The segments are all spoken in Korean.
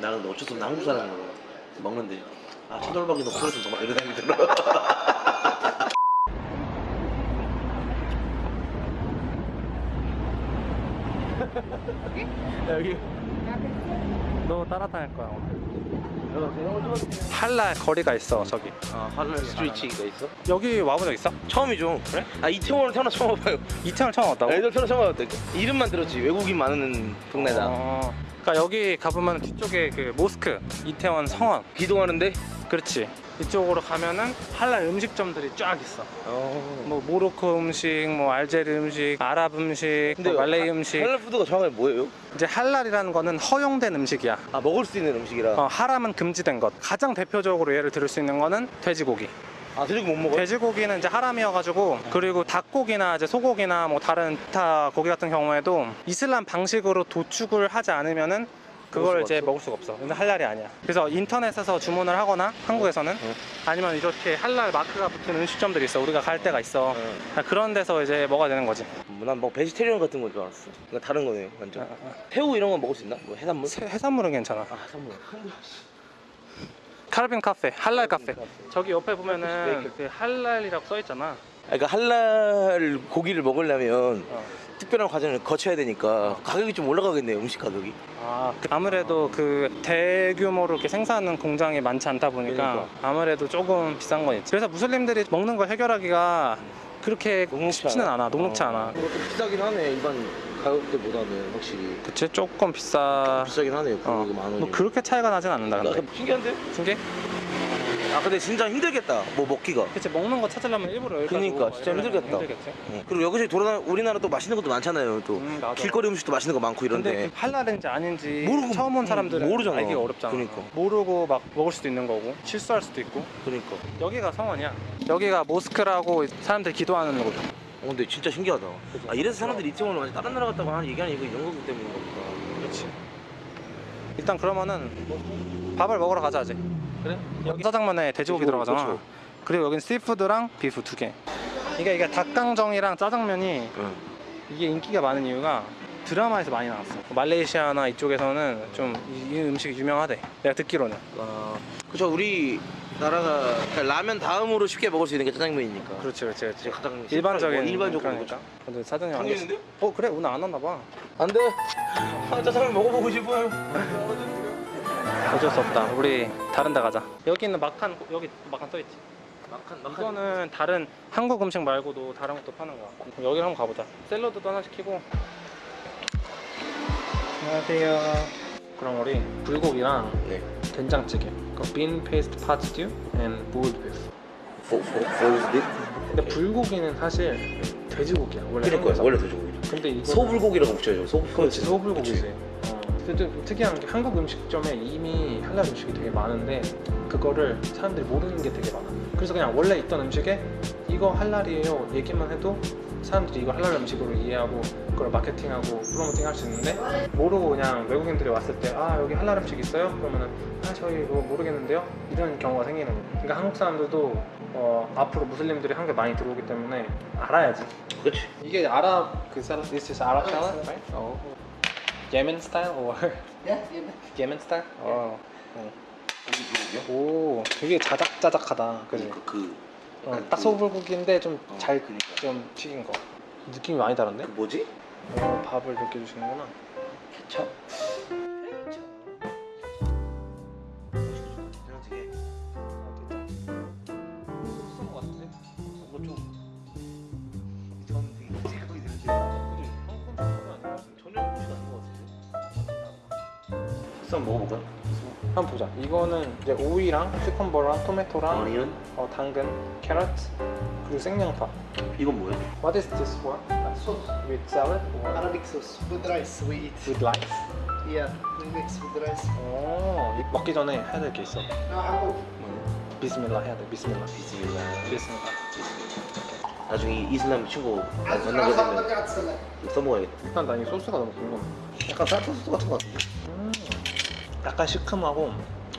나는 어쩔 수 없는 한국 사람으로 먹는데? 아 천돌박이 너 그럴 수 없어 막 이런 생각이 들어. 여기. 너 따라다닐 거야 한라 거리가 있어 저기. 아 할랄 스트리치가 있어? 여기 와본 적 있어? 처음이죠 그래? 아 이태원을 태어나 처음 와봐요. 이태원 처음 왔다고? 애들 태어나 처음 와봤다 이름만 들었지 외국인 많은 동네다. 어, 그러니까 여기 가보면 뒤쪽에 그 모스크 이태원 성원. 기도하는데? 그렇지 이쪽으로 가면은 할랄 음식점들이 쫙 있어. 어... 뭐 모로코 음식, 뭐 알제리 음식, 아랍 음식, 뭐 말레이 음식. 할랄 푸드가 정확하게 뭐예요? 이제 할랄이라는 거는 허용된 음식이야. 아 먹을 수 있는 음식이라. 어, 하람은 금지된 것. 가장 대표적으로 예를 들을 수 있는 거는 돼지고기. 아 돼지고기 못 먹어요? 돼지고기는 이제 하람이어가지고 그리고 닭고기나 이제 소고기나 뭐 다른 기타 고기 같은 경우에도 이슬람 방식으로 도축을 하지 않으면은 그걸 이제? 먹을 수가 없어. 근데 할랄이 아니야. 그래서 인터넷에서 주문을 하거나 한국에서는 어. 아니면 이렇게 할랄 마크가 붙은 음식점들이 있어. 우리가 갈 때가 있어. 어. 아, 그런 데서 이제 먹어야 되는 거지. 난뭐 베지테리언 같은 건 줄 알았어 그러니까 다른 거네 완전 어, 어, 어. 새우 이런 건 먹을 수 있나? 뭐 해산물? 새- 해산물은 괜찮아. 아 해산물 카르빈 카페, 할랄 카페. 카페. 저기 옆에 보면은. 그 할랄이라고 써 있잖아. 아, 그러니까 할랄 고기를 먹으려면 어. 특별한 과정을 거쳐야 되니까 가격이 좀 올라가겠네요 음식 가격이 아, 그- 아무래도 그 대규모로 이렇게 생산하는 공장이 많지 않다 보니까 그러니까. 아무래도 조금 비싼 건 있지. 그래서 무슬림들이 먹는 걸 해결하기가 그렇게 쉽지는 않아. 녹록치 어. 않아. 그것도 비싸긴 하네 일반 가격대보다는 확실히 그치? 조금 비싸. 비싸긴 하네요 어. 뭐 그렇게 차이가 나진 않는다. 근데. 신기한데? 신기? 아 근데 진짜 힘들겠다 뭐 먹기가 그치 먹는 거 찾으려면 일부러 그러니까, 오고 진짜 힘들겠다. 힘들겠지. 어. 그리고 여기저기 돌아다 우리나라 또 맛있는 것도 많잖아요 또 음. 길거리 음식도 맛있는 거 많고 근데 이런데 그 아닌지 모르고- 처음 온 음, 사람들은 모르잖아. 알기가 어렵잖아. 그러니까. 모르고 막 먹을 수도 있는 거고 실수할 수도 있고. 그러니까 여기가 성원이야. 여기가 모스크라고 사람들이 기도하는 곳. 어, 근데 진짜 신기하다 아 이래서 사람들이 이태원을 완전 다른 나라 갔다고 하는 얘기하는 이거 이런 거기 때문인가 보다 그렇지. 일단 그러면은 밥을 먹으러 가자 이제. 그래? 여기 짜장면에 돼지고기 돼지고기, 들어가잖아. 그렇죠. 그리고 여긴 씨푸드랑 비프 두 개. 이게 이게 닭강정이랑 짜장면이 응. 이게 인기가 많은 이유가 드라마에서 많이 나왔어. 말레이시아나 이쪽에서는 좀 이 음식이 유명하대. 내가 듣기로는. 아, 그죠 우리 나라가 그러니까 라면 다음으로 쉽게 먹을 수 있는 게 짜장면이니까 그렇지, 그렇지, 그렇지. 가장 일반적인 어, 일반적으로 그러니까. 근데 사장님 안 당연인데? 어 그래 오늘 안 왔나 봐. 안돼 아, 짜장면 먹어보고 싶어요 어쩔 수 없다. 우리 다른 데 가자. 여기 있는 막한 여기 막한 써 있지. 막한 막한 이거는 다른 한국 음식 말고도 다른 것도 파는 거야. 그럼 여기를 한번 가보자. 샐러드도 하나 시키고. 안녕하세요. 그럼 우리 불고기랑 네 된장찌개. boiled beef. 뭐, 뭐, 뭐, 네? 근데 불고기는 사실 돼지고기야. 원래 그러니까. 원래 돼지고기 근데 이거 소불고기라고 붙여야죠 소불고기 소불고기지. 좀 특이한 게 한국 음식점에 이미 할랄 음식이 되게 많은데 그거를 사람들이 모르는 게 되게 많아. 그래서 그냥 원래 있던 음식에 이거 할랄이에요 얘기만 해도 사람들이 이거 할랄 음식으로 이해하고 그걸 마케팅하고 프로모팅 할 수 있는데 모르고 그냥 외국인들이 왔을 때 아 여기 할랄 음식 있어요? 그러면은 아 저희 이거 모르겠는데요? 이런 경우가 생기는 거야. 그러니까 한국 사람들도 어, 앞으로 무슬림들이 한국에 많이 들어오기 때문에 알아야지. 그렇지 이게 아랍 그 샐러드, this is Arab salad, right? 어. Yemen style or Yeah, yeah. Yemen style? 어. 고기 불고기요? 오, 되게 자작자작하다. 그지? 그, 그, 어, 약간 딱 그- 소불고기인데 좀 어, 잘 그니까. 좀 튀긴 거. 느낌이 많이 다른데? 그 뭐지? 어, 밥을 이렇게 주시는구나. 케첩 같은데 한번 먹어볼까요? 한번 보자. 이거는 이제 오이랑 큐컴버랑 토마토랑 어니언? 어, 당근, 캐럿 그리고 생양파. 이건 뭐예요? What is this for? Sauce. With salad or Arabic sauce with rice we eat. with rice? Yeah, we mix with rice. 오, 이- 먹기 전에 해야 될 게 있어. Now, 비스밀라 해야 돼. 비스밀라. 비스밀라 비스밀라. 나중에 이슬람 친구 만나게 되면 써먹어야겠다 일단 나 이 소스가 너무 궁금해. 약간 살타 소스 같은 것 같은데? 음, 약간 시큼하고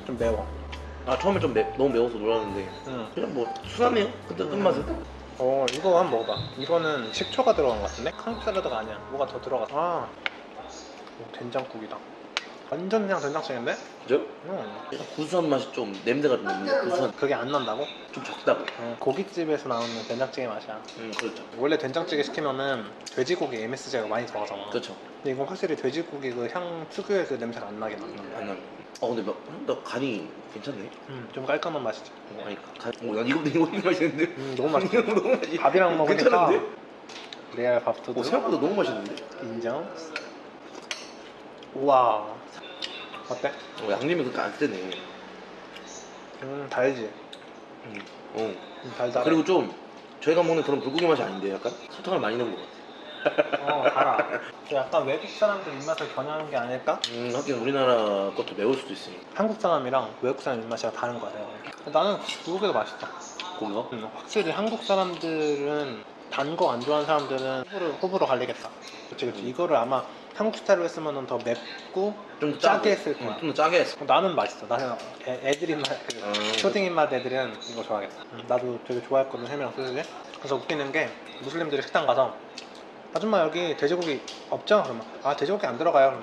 좀 매워. 아 처음에 좀 매, 너무 매워서 놀랐는데 음. 그냥 뭐 순하네요 그때 끝맛은 어, 이거 한번 먹어봐. 이거는 식초가 들어간 것 같은데? 한국 샐러드가 아니야. 뭐가 더 들어갔어. 아, 오, 된장국이다. 완전 그냥 된장찌개인데? 그죠? 응. 약간 구수한 맛이 좀 냄새가 좀 있는 구수한 그게 안 난다고? 좀 적다고 응. 고깃집에서 나오는 된장찌개 맛이야 음 그렇죠 원래 된장찌개 시키면은 돼지고기 MSG가 많이 들어가잖아 그렇죠 근데 이건 확실히 돼지고기 그 향 특유의 그 냄새가 안 나게 나 아니 어 근데 막, 나 간이 괜찮네. 음, 좀 깔끔한 맛이지. 아니 간, 어, 난 이거 이거 이거 맛있는데? 음, 너무 맛있어 너무 맛있 밥이랑 먹으니까 괜찮은데? 레알 밥도둑 어, 생각보다 너무 맛있는데? 인정. 우와. 어때? 어, 양념이 그렇게 안 세네. 음 달지. 음. 어. 음, 달달해. 그리고 좀 저희가 먹는 그런 불고기 맛이 아닌데 약간? 설탕을 많이 넣은 것 같아 어 달아 약간 외국 사람들 입맛을 겨냥한 게 아닐까? 음 하긴 우리나라 것도 매울 수도 있으니까. 한국 사람이랑 외국 사람 입맛이 다른 거야 내가. 나는 불고기가 맛있어 고기가? 음, 확실히 한국 사람들은 단 거 안 좋아하는 사람들은 호불호, 호불호 갈리겠다. 그치 그치. 이거를 아마 한국 스타일로 했으면 더 맵고 좀 짜게 했을 거야. 좀더 짜게 했어 나는 맛있어. 나는 애, 애들 입맛 그 어. 초딩 입맛 애들은 이거 좋아하겠다. 음, 나도 되게 좋아했거든 햄이랑 소시지 그래서 웃기는 게 무슬림들이 식당 가서 아줌마 여기 돼지고기 없죠? 그러면 아 돼지고기 안 들어가요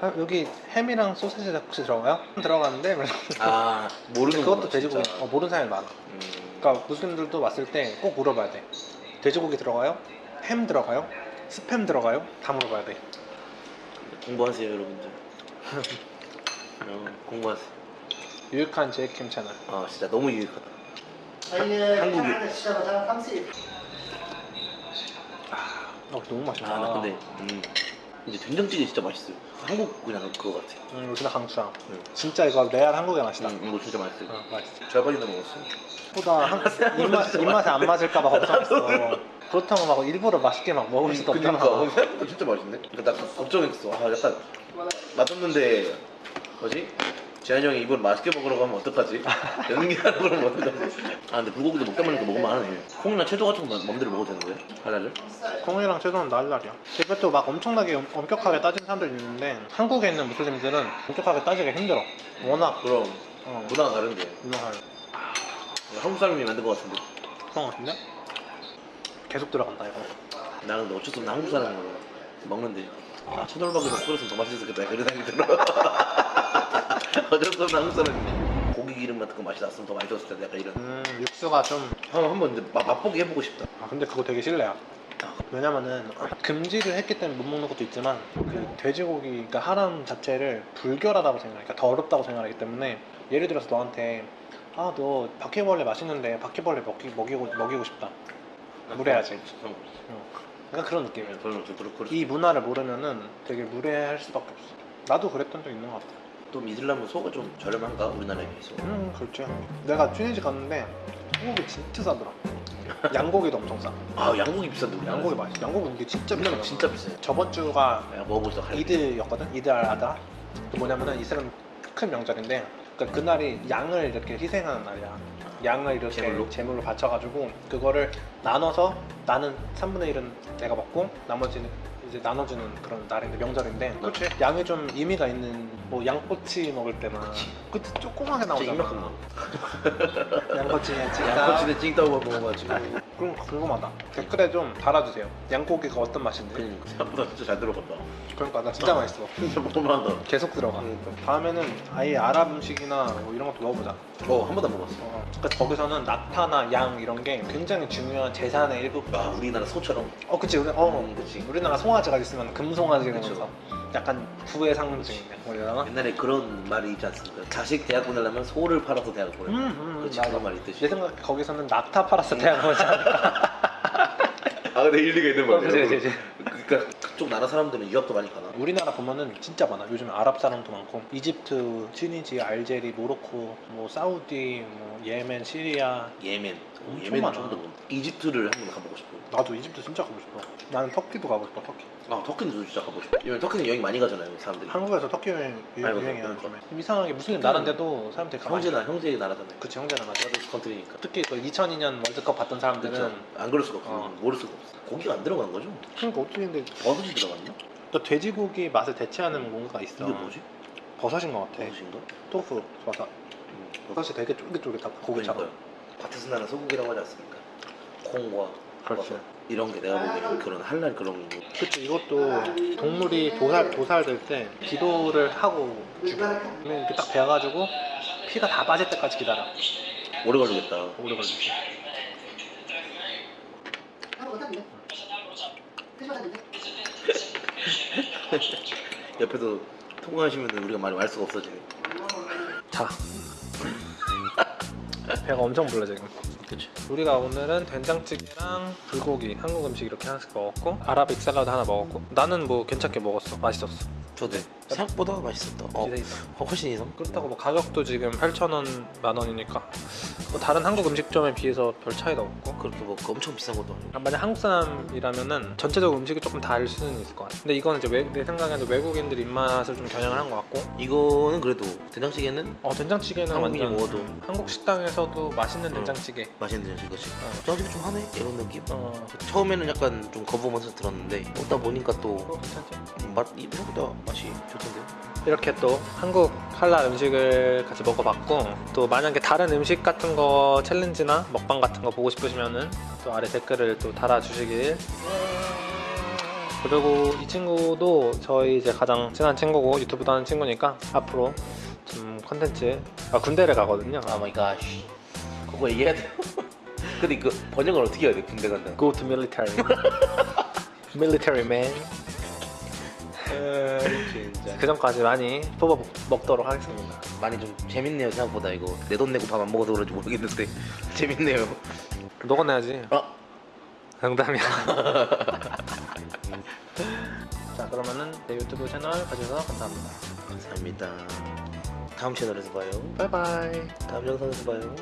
아, 여기 햄이랑 소세지 혹시 들어가요? 들어가는데 아 모르는 그것도 돼지고기 어, 모르는 사람이 많아 음. 그러니까 무슬림들도 왔을 때 꼭 물어봐야 돼 돼지고기 들어가요? 햄 들어가요? 스팸 들어가요? 다 물어봐야 돼 공부하세요 여러분들 공부하세요 유익한 제이캠 채널 아 진짜 너무 유익하다 한국이 어, 너무 맛있다. 아 나 근데 음. 이제 된장찌개 진짜 맛있어요. 한국 그냥 그거 같아. 음, 여기다 강추야 응. 진짜 이거 레알 한국의 맛이다. 음, 이거 진짜 맛있어요. 어, 맛있어. 절반이나 먹었어. 보다 한, 입맛, 입맛에 안 맞을까봐 걱정했어. 그렇다고 막 일부러 맛있게 막 먹을 수도 없잖아. 그러니까 어, 생각보다 진짜 맛있네. 그러니까 나 걱정했어. 아 약간 맛없는데 뭐지? 재한이 형이 이걸 맛있게 먹으러 가면 어떡하지? 연기하는 걸 먹으면 어떡하지? 아 근데 불고기도 먹다 보니까 먹으면 하네. 콩이나 채소 같은 거 마음대로 먹어도 되는 거예요? 할랄을? 콩이랑 채소는 날라리야. 이것도 막 엄청나게 엄- 엄격하게 따지는 사람들 있는데 한국에 있는 무슬림들은 엄격하게 따지기 힘들어. 워낙 그럼. 어, 문화가 다른데. 유명한 한국 사람이 만든 것 같은데. 그런 것 같은데? 계속 들어간다 이거. 나는 근데 어쩔 수 없는 한국 사람인 거야 먹는데. 아 천얼박이도 끓였으면 더 맛있었겠다. 그런 생각이 들어 어쩔 수 없는 한국 사람인데 고기 기름 같은 거 맛이 났으면 더 맛있었을 텐데 약간 이런. 음 육수가 좀. 한- 한번 이제 맛, 맛보기 해보고 싶다. 아 근데 그거 되게 실례야. 왜냐면은 금지를 했기 때문에 못 먹는 것도 있지만 그 돼지고기가 하람 자체를 불결하다고 생각해. 그러니까 더럽다고 생각하기 때문에 예를 들어서 너한테 아 너 바퀴벌레 맛있는데 바퀴벌레 먹기, 먹이고, 먹이고 싶다. 무례하지. 어, 그러니까 그런 좀 그렇고 이 문화를 모르면은 되게 무례할 수밖에 없어. 나도 그랬던 적 있는 것 같아 또 이슬람은 소가 좀 저렴한가 우리나라에 비해서? 음 그렇지 내가 튜니지 갔는데 한국이 진짜 싸더라. 양고기도 엄청 싸. 아 양고기 비싼데 우리 양고기 맛있어. 양고기 이게 진짜 비싸 진짜 비싸요. 저번 주가 갈비. 이드였거든? 이드 알 아다. 그 뭐냐면은 이슬람 큰 명절인데 그러니까 그날이 양을 이렇게 희생하는 날이야. 양을 이렇게 제물로? 제물로 바쳐가지고 그거를 나눠서 나는 3분의 1은 내가 먹고 나머지는 이제 나눠주는 그런 날인데 명절인데 그치. 양이 좀 의미가 있는 뭐 양꼬치 먹을 때나 그때 조그맣게 나오잖아. 이만큼 나 양꼬치에 찌다 양꼬치에 찡따오가 먹어가지고. 그럼 궁금하다. 댓글에 좀 달아주세요. 양고기가 어떤 맛인지. 그러니까. 생각보다 진짜 잘 들어간다. 그러니까 나 진짜 맛있어. 진짜 먹을만하다. 계속 들어가. 다음에는 아예 아랍 음식이나 뭐 이런 것도 먹어보자 어 한 번도 안 먹었어 어, 그러니까 거기서는 낙타나 양 이런 게 굉장히 중요한 재산의 일부 아 우리나라 소처럼 어 그치 우리, 어 음, 그치. 우리나라 송아지가 있으면 금송아지가 그쵸. 있면서 약간 부의 상징이네 뭐? 옛날에 그런 말이 있지 않습니까? 자식 대학 보내려면 소를 팔아서 대학 보내. 음, 음, 그렇지 맞아. 그런 말이 있듯이. 내 생각에 거기서는 낙타 팔아서 대학 오지 않을까 아 근데 일리가 있는 어, 그치, 그치, 그치. 그러니까 그쪽 나라 사람들은 유학도 많이 가나? 우리나라 보면은 진짜 많아. 요즘 아랍 사람도 많고 이집트, 튀니지, 알제리, 모로코, 뭐 사우디, 뭐 예멘, 시리아. 예멘. 엄청 예멘 많아. 좀더 이집트를 한번 가보고 싶어. 나도 이집트 진짜 가고 싶어. 나는 터키도 가고 싶어. 터키. 아 터키는 진짜 가보고 싶어. 왜냐면 터키는 여행 많이 가잖아요 사람들이. 한국에서 터키 여행 유- 아이고, 유행이야 그러니까. 요즘에. 이상하게 무슬림 나라인데도 사람들이 가만히 형제나 형제의 나라잖아요. 그치 형제나 맞아. 나도 country니까. 특히 그 2002년 월드컵 봤던 사람들은 그렇죠. 안 그럴 수가 없어. 어. 모를 수가 없어. 고기가 안 들어간 거죠? 그러니까 어떻게 근데 버섯이 들어갔나? 또 돼지고기 맛을 대체하는 뭔가가 있어. 이게 뭐지? 버섯인 것 같아. 버섯인가? 토fu 버섯. 음, 버섯이 되게 쫄깃쫄깃하고 고기처럼. 그러니까요. 밭에서 나는 소고기라고 하지 않습니까? 콩과 그렇지. 버섯. 이런 게 내가 보기에는 그런 할랄 그런 거 그치 이것도 동물이 도살 도살될 때 기도를 하고 죽여. 이렇게 딱 베어가지고 피가 다 빠질 때까지 기다려. 오래 걸리겠다 오래 걸리지. 한번 못하는데? 못하는데? 옆에서 통화하시면 우리가 말이 말 수가 없어지네 자. 배가 엄청 불러 지금. 그치. 우리가 오늘은 된장찌개랑 불고기 한국 음식 이렇게 하나씩 먹었고 아라빅 샐러드 하나 먹었고 나는 뭐 괜찮게 먹었어. 맛있었어. 저도 생각보다 맛있었다. 어, 어, 훨씬 이상? 그렇다고 뭐 가격도 지금 8,000원 만원이니까. 뭐 다른 한국 음식점에 비해서 별 차이도 없고. 그렇게 뭐 엄청 비싼 것도 아니고. 아, 만약 한국 사람이라면은 전체적으로 음식이 조금 다를 수는 있을 것 같아. 근데 이거는 이제 외, 내 생각에는 외국인들 입맛을 좀 겨냥을 한 것 같고. 이거는 그래도 된장찌개는? 어 된장찌개는 한국인이 완전 먹어도. 한국 식당에서도 맛있는 응. 된장찌개. 맛있는 된장찌개 그치 어. 된장찌개 좀 하네? 이런 느낌? 어. 처음에는 약간 좀 거부하면서 들었는데 먹다 보니까 또? 맛, 이 생각보다 맛이 좋 던데요? 이렇게 또 한국 한라 음식을 같이 먹어봤고 또 만약에 다른 음식 같은 거 challenge나 먹방 같은 거 보고 싶으시면은 또 아래 댓글을 또 달아주시길. 그리고 이 친구도 저희 이제 가장 친한 친구고 유튜브도 하는 친구니까 앞으로 좀 컨텐츠 아 군대를 가거든요. oh my god 그거 얘기해야 돼요? 근데 그 번역을 어떻게 해야 돼 군대 간다 Go to military. Military man 그 전까지 많이 뽑아 먹도록 하겠습니다. 많이 좀 재밌네요 생각보다 이거. 내 돈 내고 밥 안 먹어서 그런지 모르겠는데. 재밌네요. 너가 내야지. 아 농담이야. 자 그러면은 내 유튜브 채널 봐주셔서 감사합니다. 감사합니다. 다음 채널에서 봐요. 바이바이. 다음 영상에서 봐요